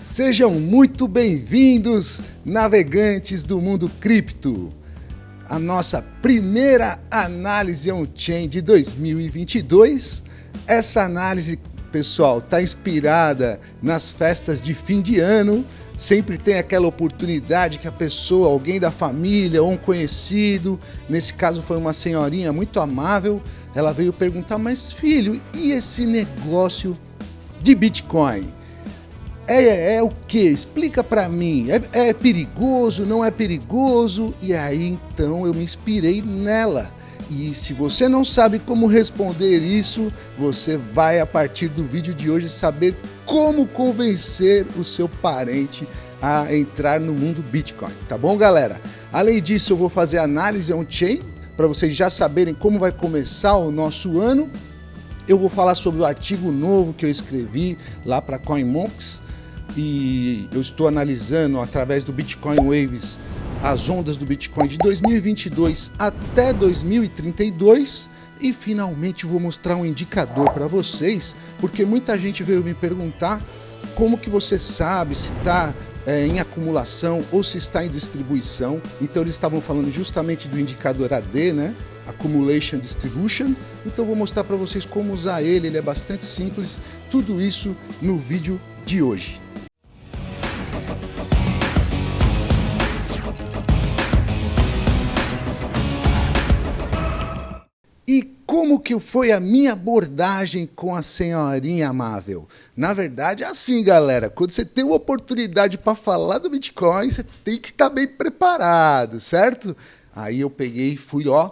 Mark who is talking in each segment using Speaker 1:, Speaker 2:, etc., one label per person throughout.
Speaker 1: Sejam muito bem-vindos, navegantes do mundo cripto. A nossa primeira análise on-chain de 2022. Essa análise, pessoal, está inspirada nas festas de fim de ano. Sempre tem aquela oportunidade que a pessoa, alguém da família ou um conhecido, nesse caso foi uma senhorinha muito amável, ela veio perguntar: Mas filho, e esse negócio de Bitcoin? É, é o que? Explica para mim. É, é perigoso? Não é perigoso? E aí então eu me inspirei nela. E se você não sabe como responder isso, você vai a partir do vídeo de hoje saber como convencer o seu parente a entrar no mundo Bitcoin, tá bom, galera? Além disso, eu vou fazer análise on-chain para vocês já saberem como vai começar o nosso ano. Eu vou falar sobre o artigo novo que eu escrevi lá para CoinMonks e eu estou analisando através do Bitcoin Waves as ondas do Bitcoin de 2022 até 2032 e finalmente vou mostrar um indicador para vocês, porque muita gente veio me perguntar como que você sabe se está é, em acumulação ou se está em distribuição. Então eles estavam falando justamente do indicador AD, né? Accumulation Distribution. Então vou mostrar para vocês como usar ele, ele é bastante simples. Tudo isso no vídeo de hoje. Como que foi a minha abordagem com a senhorinha amável? Na verdade, é assim, galera, quando você tem uma oportunidade para falar do Bitcoin, você tem que estar tá bem preparado, certo? Aí eu peguei e fui, ó,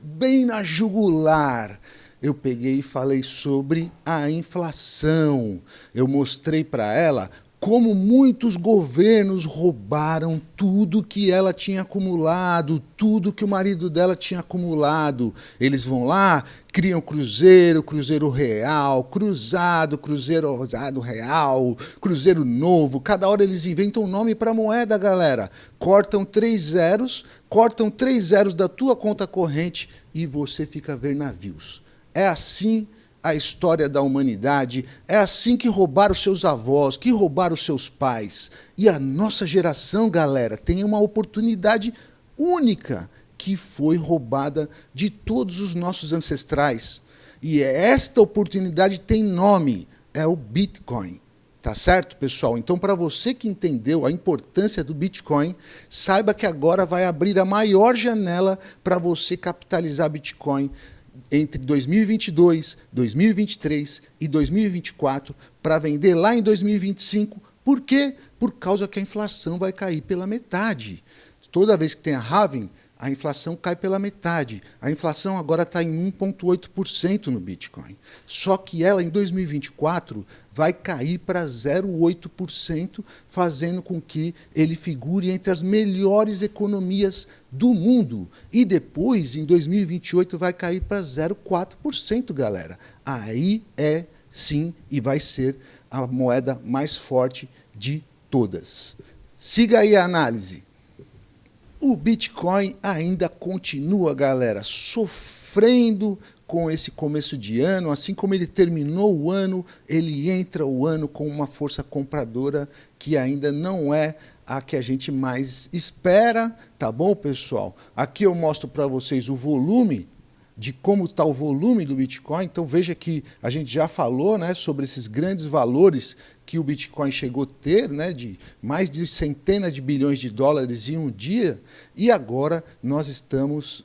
Speaker 1: bem na jugular. Eu peguei e falei sobre a inflação. Eu mostrei para ela como muitos governos roubaram tudo que ela tinha acumulado, tudo que o marido dela tinha acumulado. Eles vão lá, criam cruzeiro, cruzeiro real, cruzado, cruzeiro rosado real, cruzeiro novo. Cada hora eles inventam um nome para moeda, galera. Cortam três zeros, cortam três zeros da tua conta corrente e você fica a ver navios. É assim a história da humanidade. É assim que roubaram seus avós, que roubaram seus pais. E a nossa geração, galera, tem uma oportunidade única que foi roubada de todos os nossos ancestrais. E esta oportunidade tem nome, é o Bitcoin. Tá certo, pessoal? Então, para você que entendeu a importância do Bitcoin, saiba que agora vai abrir a maior janela para você capitalizar Bitcoin entre 2022, 2023 e 2024 para vender lá em 2025. Por quê? Por causa que a inflação vai cair pela metade. Toda vez que tem a halving, a inflação cai pela metade. A inflação agora está em 1,8% no Bitcoin. Só que ela, em 2024, vai cair para 0,8%, fazendo com que ele figure entre as melhores economias do mundo. E depois, em 2028, vai cair para 0,4%, galera. Aí é, sim, e vai ser a moeda mais forte de todas. Siga aí a análise. O Bitcoin ainda continua, galera, sofrendo com esse começo de ano, assim como ele terminou o ano, ele entra o ano com uma força compradora que ainda não é a que a gente mais espera, tá bom, pessoal? Aqui eu mostro para vocês o volume de como está o volume do Bitcoin. Então veja que a gente já falou né, sobre esses grandes valores que o Bitcoin chegou a ter, né, de mais de centenas de bilhões de dólares em um dia, e agora nós estamos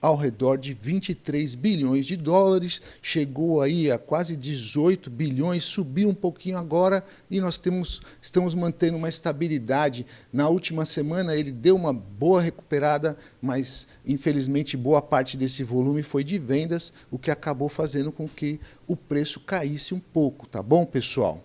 Speaker 1: ao redor de 23 bilhões de dólares, chegou aí a quase 18 bilhões, subiu um pouquinho agora e nós temos, estamos mantendo uma estabilidade. Na última semana ele deu uma boa recuperada, mas infelizmente boa parte desse volume foi de vendas, o que acabou fazendo com que o preço caísse um pouco, tá bom, pessoal?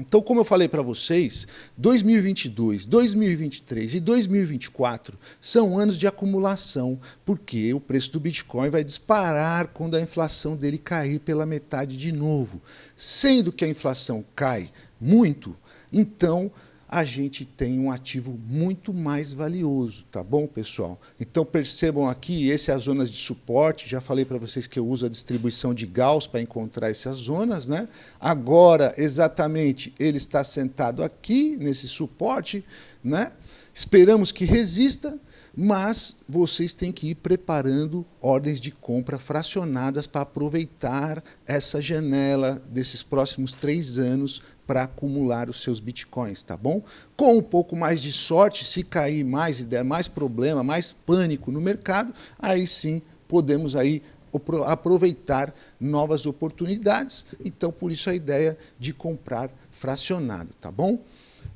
Speaker 1: Então, como eu falei para vocês, 2022, 2023 e 2024 são anos de acumulação, porque o preço do Bitcoin vai disparar quando a inflação dele cair pela metade de novo. Sendo que a inflação cai muito, então a gente tem um ativo muito mais valioso, tá bom, pessoal? Então percebam aqui, esse é as zonas de suporte, já falei para vocês que eu uso a distribuição de Gauss para encontrar essas zonas, né? Agora, exatamente, ele está sentado aqui, nesse suporte, né? Esperamos que resista, mas vocês têm que ir preparando ordens de compra fracionadas para aproveitar essa janela desses próximos três anos para acumular os seus bitcoins, tá bom? Com um pouco mais de sorte, se cair mais e der mais problema, mais pânico no mercado, aí sim podemos aí aproveitar novas oportunidades. Então, por isso a ideia de comprar fracionado, tá bom?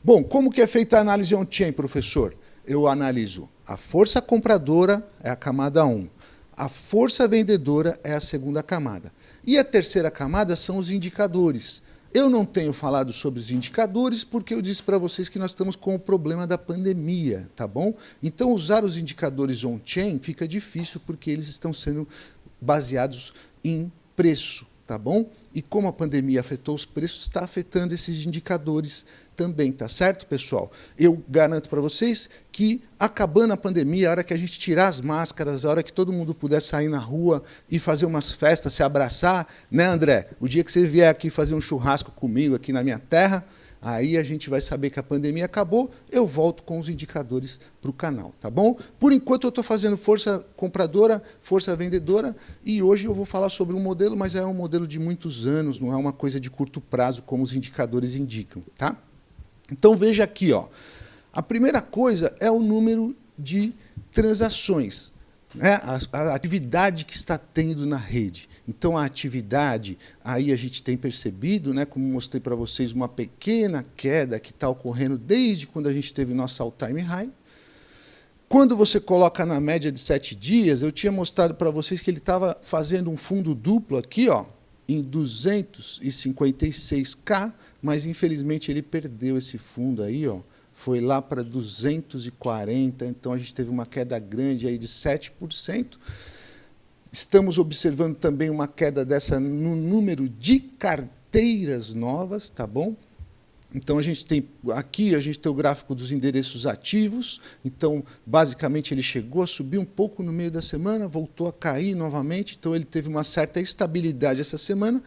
Speaker 1: Bom, como que é feita a análise on-chain, professor? Eu analiso a força compradora, é a camada 1. A força vendedora é a segunda camada. E a terceira camada são os indicadores. Eu não tenho falado sobre os indicadores porque eu disse para vocês que nós estamos com o problema da pandemia, tá bom? Então, usar os indicadores on-chain fica difícil porque eles estão sendo baseados em preço, tá bom? E como a pandemia afetou os preços, está afetando esses indicadores também, tá certo, pessoal? Eu garanto para vocês que, acabando a pandemia, a hora que a gente tirar as máscaras, a hora que todo mundo puder sair na rua e fazer umas festas, se abraçar, né, André? O dia que você vier aqui fazer um churrasco comigo aqui na minha terra, aí a gente vai saber que a pandemia acabou, eu volto com os indicadores para o canal, tá bom? Por enquanto eu estou fazendo força compradora, força vendedora, e hoje eu vou falar sobre um modelo, mas é um modelo de muitos anos, não é uma coisa de curto prazo, como os indicadores indicam, tá? Então veja aqui, ó. A primeira coisa é o número de transações, né? a, a, atividade que está tendo na rede. Então a atividade, aí a gente tem percebido, né, como mostrei para vocês, uma pequena queda que está ocorrendo desde quando a gente teve nosso all-time high. Quando você coloca na média de sete dias, eu tinha mostrado para vocês que ele estava fazendo um fundo duplo aqui, ó, em 256K, mas infelizmente ele perdeu esse fundo aí, ó, foi lá para 240, então a gente teve uma queda grande aí de 7%. Estamos observando também uma queda dessa no número de carteiras novas, tá bom? Então, a gente tem aqui a gente tem o gráfico dos endereços ativos. Então, basicamente, ele chegou a subir um pouco no meio da semana, voltou a cair novamente. Então, ele teve uma certa estabilidade essa semana.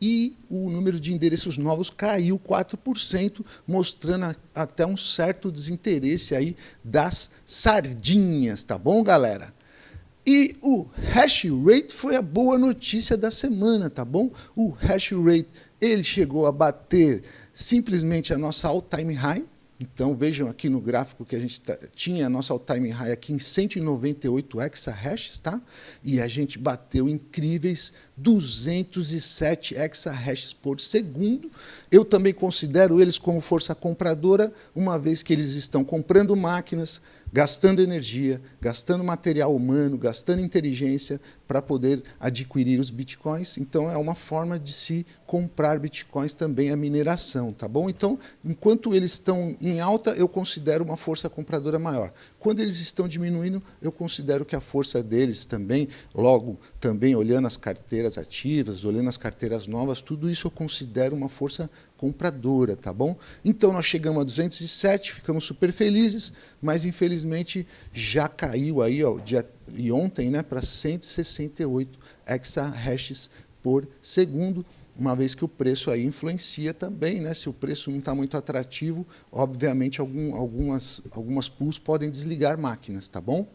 Speaker 1: E o número de endereços novos caiu 4%, mostrando até um certo desinteresse aí das sardinhas, tá bom, galera? E o hash rate foi a boa notícia da semana, tá bom? O hash rate ele chegou a bater simplesmente a nossa all-time high. Então, vejam aqui no gráfico que a gente tá, tinha a nossa all-time high aqui em 198 exahashes, tá? E a gente bateu incríveis 207 exahashes por segundo. Eu também considero eles como força compradora, uma vez que eles estão comprando máquinas, gastando energia, gastando material humano, gastando inteligência para poder adquirir os bitcoins. Então, é uma forma de se comprar bitcoins também a mineração, tá bom? Então, enquanto eles estão em alta, eu considero uma força compradora maior. Quando eles estão diminuindo, eu considero que a força deles também, logo também olhando as carteiras ativas, olhando as carteiras novas, tudo isso eu considero uma força compradora, tá bom? Então nós chegamos a 207, ficamos super felizes, mas infelizmente já caiu aí, ó, dia, e ontem, né, para 168 exahashes por segundo, uma vez que o preço aí influencia também, né? Se o preço não está muito atrativo, obviamente algum, algumas, algumas pools podem desligar máquinas, tá bom?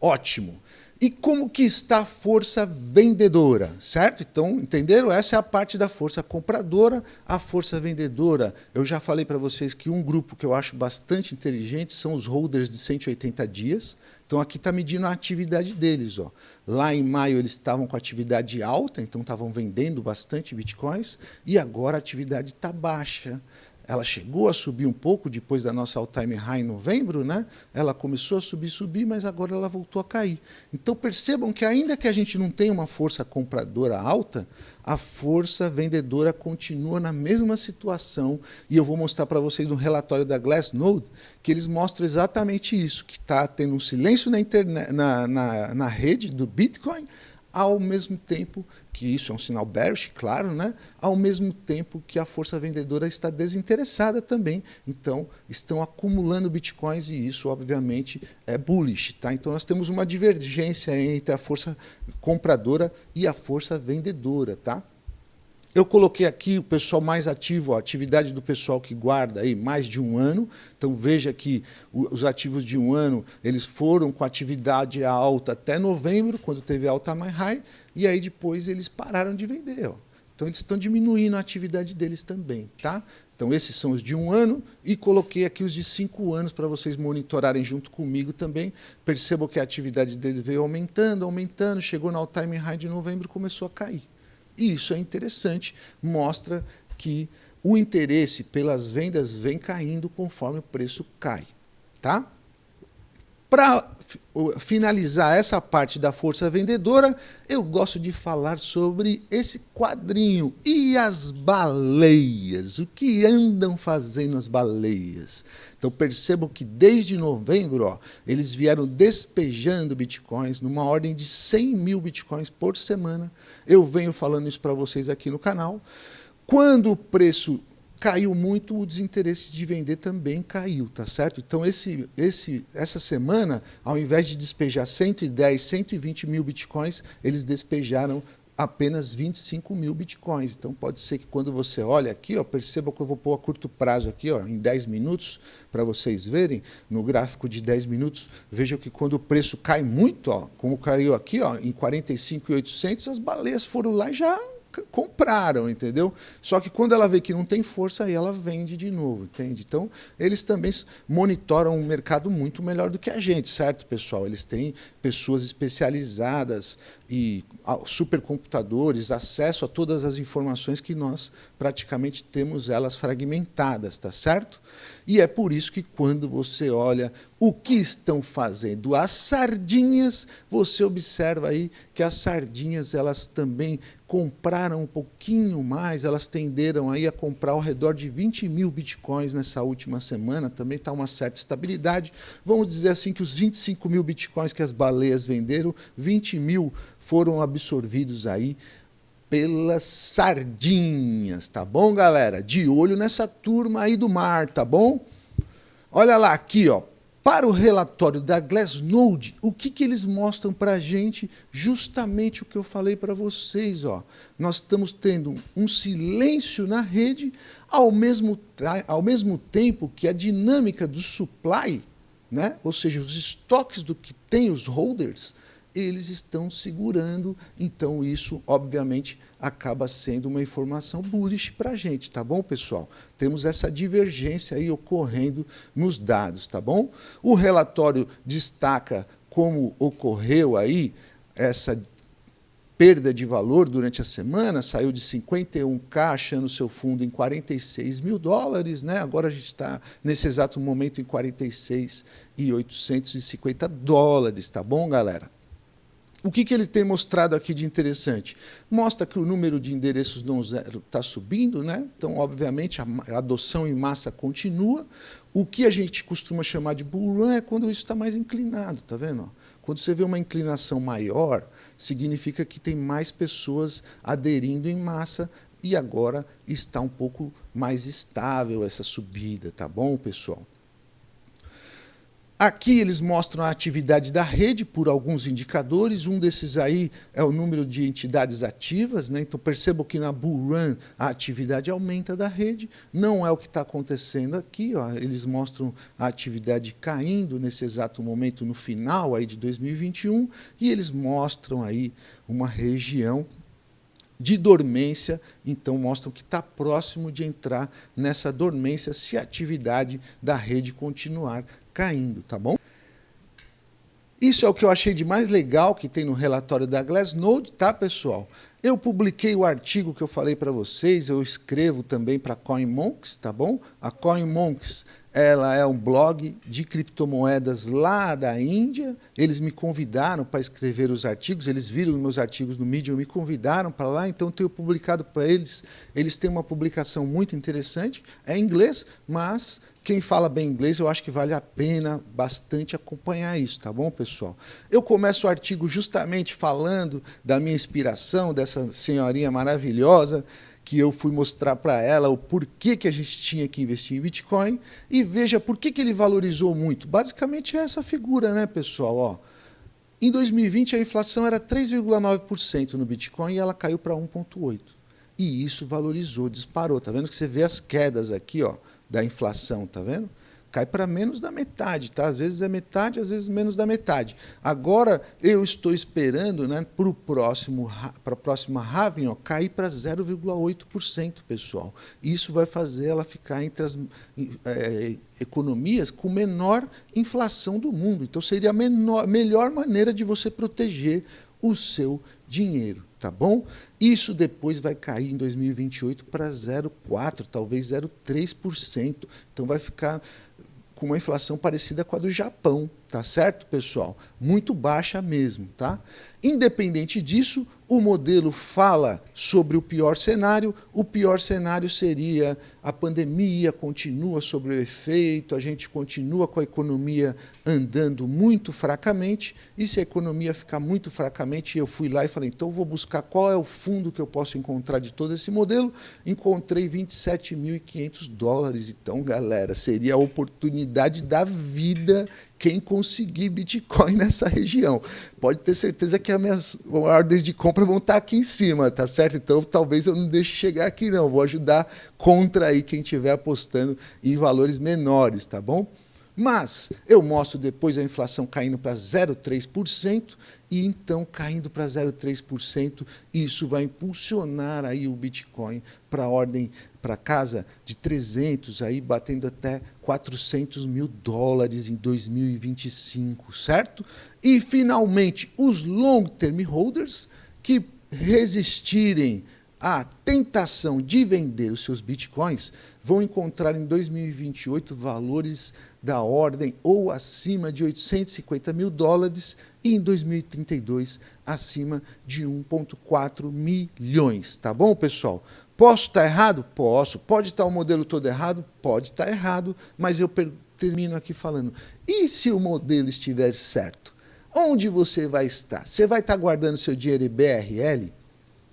Speaker 1: Ótimo. E como que está a força vendedora, certo? Então, entenderam? Essa é a parte da força compradora, a força vendedora. Eu já falei para vocês que um grupo que eu acho bastante inteligente são os holders de 180 dias. Então, aqui está medindo a atividade deles. Ó. Lá em maio eles estavam com atividade alta, então estavam vendendo bastante bitcoins, e agora a atividade está baixa. Ela chegou a subir um pouco depois da nossa all-time high em novembro, né? Ela começou a subir, subir, mas agora ela voltou a cair. Então percebam que ainda que a gente não tenha uma força compradora alta, a força vendedora continua na mesma situação. E eu vou mostrar para vocês um relatório da Glassnode que eles mostram exatamente isso, que está tendo um silêncio na, internet, na, na, na rede do Bitcoin, ao mesmo tempo que isso é um sinal bearish, claro, né? ao mesmo tempo que a força vendedora está desinteressada também. Então, estão acumulando bitcoins e isso, obviamente, é bullish. Tá? Então, nós temos uma divergência entre a força compradora e a força vendedora. Tá? Eu coloquei aqui o pessoal mais ativo, a atividade do pessoal que guarda aí mais de um ano. Então veja que os ativos de um ano eles foram com atividade alta até novembro, quando teve alta mais high, e aí depois eles pararam de vender. Ó. Então eles estão diminuindo a atividade deles também. Tá? Então esses são os de um ano e coloquei aqui os de cinco anos para vocês monitorarem junto comigo também. Percebam que a atividade deles veio aumentando, aumentando, chegou no all-time high de novembro e começou a cair. E isso é interessante, mostra que o interesse pelas vendas vem caindo conforme o preço cai. Tá? Para finalizar essa parte da força vendedora, eu gosto de falar sobre esse quadrinho. E as baleias? O que andam fazendo as baleias? Então percebam que desde novembro ó, eles vieram despejando bitcoins numa ordem de 100 mil bitcoins por semana. Eu venho falando isso para vocês aqui no canal. Quando o preço caiu muito, o desinteresse de vender também caiu, tá certo? Então, esse, esse, essa semana, ao invés de despejar 110, 120 mil bitcoins, eles despejaram apenas 25 mil bitcoins. Então, pode ser que quando você olha aqui, ó, perceba que eu vou pôr a curto prazo aqui, ó, em 10 minutos, para vocês verem, no gráfico de 10 minutos, vejam que quando o preço cai muito, ó, como caiu aqui, ó, em 45,800, as baleias foram lá e já compraram, entendeu? Só que quando ela vê que não tem força, aí ela vende de novo, entende? Então, eles também monitoram o mercado muito melhor do que a gente, certo, pessoal? Eles têm pessoas especializadas e supercomputadores, acesso a todas as informações que nós praticamente temos elas fragmentadas, tá certo? E é por isso que quando você olha o que estão fazendo as sardinhas, você observa aí que as sardinhas elas também compraram um pouquinho mais, elas tenderam aí a comprar ao redor de 20 mil bitcoins nessa última semana, também está uma certa estabilidade. Vamos dizer assim que os 25 mil bitcoins que as baleias venderam, 20 mil foram absorvidos aí pelas sardinhas, tá bom, galera? De olho nessa turma aí do mar, tá bom? Olha lá aqui, ó. Para o relatório da Glassnode, o que, que eles mostram para a gente? Justamente o que eu falei para vocês. Ó. Nós estamos tendo um silêncio na rede, ao mesmo, ao mesmo tempo que a dinâmica do supply, né? ou seja, os estoques do que tem os holders, eles estão segurando, então isso, obviamente, acaba sendo uma informação bullish para a gente, tá bom, pessoal? Temos essa divergência aí ocorrendo nos dados, tá bom? O relatório destaca como ocorreu aí essa perda de valor durante a semana, saiu de 51K achando seu fundo em 46 mil dólares, né? agora a gente está nesse exato momento em 46 e 850 dólares, tá bom, galera? O que, que ele tem mostrado aqui de interessante? Mostra que o número de endereços não zero está subindo, né? então, obviamente, a adoção em massa continua. O que a gente costuma chamar de bull run é quando isso está mais inclinado, tá vendo? Quando você vê uma inclinação maior, significa que tem mais pessoas aderindo em massa e agora está um pouco mais estável essa subida, tá bom, pessoal? Aqui eles mostram a atividade da rede por alguns indicadores, um desses aí é o número de entidades ativas, né? então percebam que na Bull Run a atividade aumenta da rede, não é o que está acontecendo aqui, ó. eles mostram a atividade caindo nesse exato momento no final aí de 2021, e eles mostram aí uma região de dormência, então mostram que está próximo de entrar nessa dormência se a atividade da rede continuar caindo, tá bom? Isso é o que eu achei de mais legal que tem no relatório da Glassnode, tá, pessoal? Eu publiquei o artigo que eu falei para vocês, eu escrevo também para CoinMonks, tá bom? A CoinMonks ela é um blog de criptomoedas lá da Índia. Eles me convidaram para escrever os artigos, eles viram meus artigos no Medium, me convidaram para lá, então tenho publicado para eles. Eles têm uma publicação muito interessante, é em inglês, mas quem fala bem inglês, eu acho que vale a pena bastante acompanhar isso, tá bom, pessoal? Eu começo o artigo justamente falando da minha inspiração, dessa senhorinha maravilhosa, que eu fui mostrar para ela o porquê que a gente tinha que investir em Bitcoin e veja por que, que ele valorizou muito. Basicamente é essa figura, né, pessoal? Ó, em 2020 a inflação era 3,9% no Bitcoin e ela caiu para 1,8%. E isso valorizou, disparou. Tá vendo que você vê as quedas aqui, ó, da inflação, tá vendo? cai para menos da metade, tá? Às vezes é metade, às vezes menos da metade. Agora eu estou esperando, né, para o próximo, para a próxima halving, ó, cair para 0,8%, pessoal. Isso vai fazer ela ficar entre as é, economias com menor inflação do mundo. Então seria a menor, melhor maneira de você proteger o seu dinheiro, tá bom? Isso depois vai cair em 2028 para 0,4, talvez 0,3%. Então vai ficar com uma inflação parecida com a do Japão, tá certo, pessoal? Muito baixa mesmo, tá? Independente disso, o modelo fala sobre o pior cenário. O pior cenário seria a pandemia continua sobre o efeito, a gente continua com a economia andando muito fracamente, e se a economia ficar muito fracamente, eu fui lá e falei, então vou buscar qual é o fundo que eu posso encontrar de todo esse modelo. Encontrei 27.500 dólares. Então, galera, seria a oportunidade da vida quem conseguir Bitcoin nessa região. Pode ter certeza que as minhas ordens de compra vão estar aqui em cima, tá certo? Então talvez eu não deixe chegar aqui não, vou ajudar contra aí quem estiver apostando em valores menores, tá bom? Mas eu mostro depois a inflação caindo para 0,3% e então caindo para 0,3%, isso vai impulsionar aí o Bitcoin para a ordem, para casa de 300, aí batendo até 400 mil dólares em 2025, certo? E, finalmente, os long-term holders que resistirem à tentação de vender os seus bitcoins vão encontrar em 2028 valores da ordem ou acima de 850 mil dólares e em 2032 acima de 1,4 milhões. Tá bom, pessoal? Posso estar errado? Posso. Pode estar o modelo todo errado? Pode estar errado, mas eu termino aqui falando. E se o modelo estiver certo? Onde você vai estar? Você vai estar guardando seu dinheiro em BRL?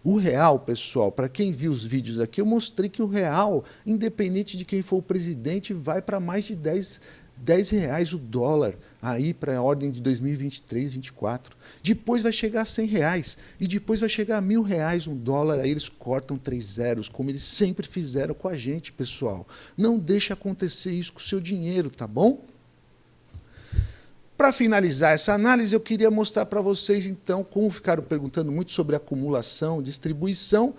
Speaker 1: O real, pessoal, para quem viu os vídeos aqui, eu mostrei que o real, independente de quem for o presidente, vai para mais de 10, 10 reais o dólar aí para a ordem de 2023, 2024. Depois vai chegar a 100 reais e depois vai chegar a mil reais um dólar. Aí eles cortam três zeros, como eles sempre fizeram com a gente, pessoal. Não deixe acontecer isso com o seu dinheiro, tá bom? Para finalizar essa análise, eu queria mostrar para vocês, então, como ficaram perguntando muito sobre acumulação, distribuição,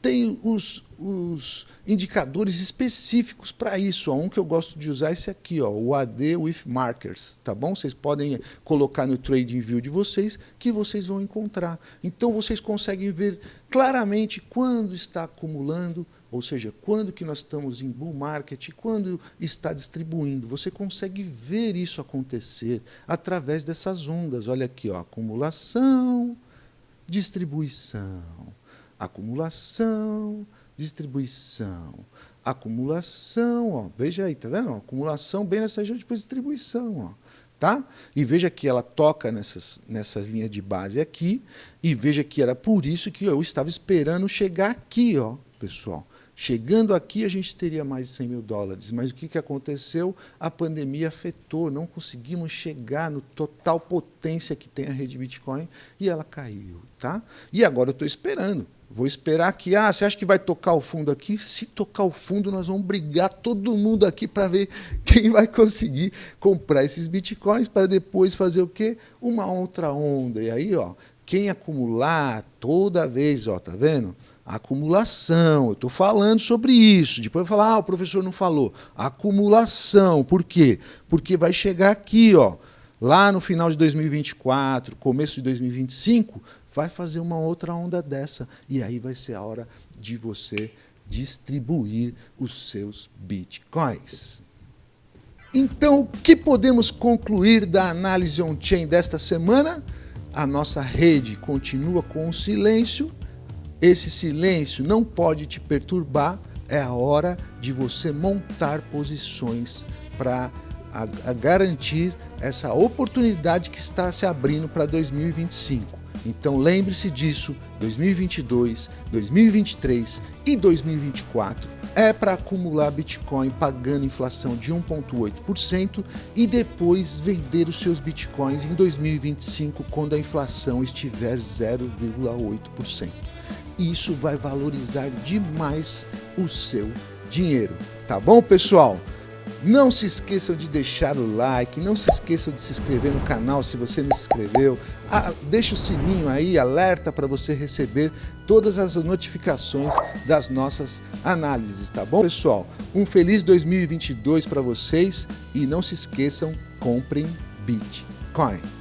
Speaker 1: tem os, os indicadores específicos para isso. Um que eu gosto de usar é esse aqui, ó, o AD with Markers, tá bom? Vocês podem colocar no Trading View de vocês que vocês vão encontrar. Então, vocês conseguem ver claramente quando está acumulando, ou seja, quando que nós estamos em bull market, quando está distribuindo, você consegue ver isso acontecer através dessas ondas. Olha aqui, ó, acumulação, distribuição, acumulação, distribuição, acumulação, ó, veja aí, tá vendo? acumulação bem nessa região, depois distribuição, ó. Tá? E veja que ela toca nessas, nessas linhas de base aqui, e veja que era por isso que eu estava esperando chegar aqui, ó, pessoal. Chegando aqui, a gente teria mais de 100 mil dólares. Mas o que, que aconteceu? A pandemia afetou, não conseguimos chegar no total potência que tem a rede Bitcoin e ela caiu. Tá? E agora eu estou esperando. Vou esperar que, ah, você acha que vai tocar o fundo aqui? Se tocar o fundo, nós vamos brigar todo mundo aqui para ver quem vai conseguir comprar esses bitcoins para depois fazer o quê? Uma outra onda. E aí, ó, quem acumular toda vez, ó, tá vendo? Acumulação, eu estou falando sobre isso. Depois vai falar, ah, o professor não falou. Acumulação, por quê? Porque vai chegar aqui, ó, lá no final de 2024, começo de 2025, vai fazer uma outra onda dessa. E aí vai ser a hora de você distribuir os seus bitcoins. Então, o que podemos concluir da análise on-chain desta semana? A nossa rede continua com o silêncio. Esse silêncio não pode te perturbar. É a hora de você montar posições para garantir essa oportunidade que está se abrindo para 2025. Então lembre-se disso, 2022, 2023 e 2024 é para acumular Bitcoin pagando inflação de 1,8% e depois vender os seus Bitcoins em 2025 quando a inflação estiver 0,8%. Isso vai valorizar demais o seu dinheiro. Tá bom, pessoal? Não se esqueçam de deixar o like, não se esqueçam de se inscrever no canal se você não se inscreveu. Ah, deixa o sininho aí, alerta para você receber todas as notificações das nossas análises, tá bom, pessoal? Um feliz 2022 para vocês e não se esqueçam, comprem Bitcoin.